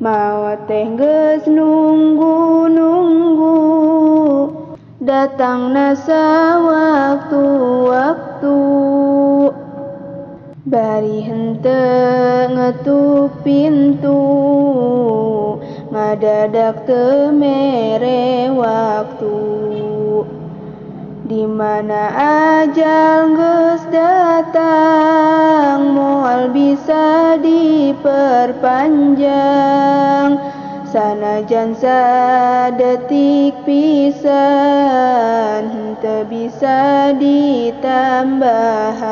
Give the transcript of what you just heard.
Mawa teh geus nunggu-nunggu. Datang nasa waktu-waktu Bari hente ngetuk pintu. Ngadadak temere waktu. Di mana ajal geus datang diperpanjang. Sanajan sadetik pisan henteu bisa ditambahan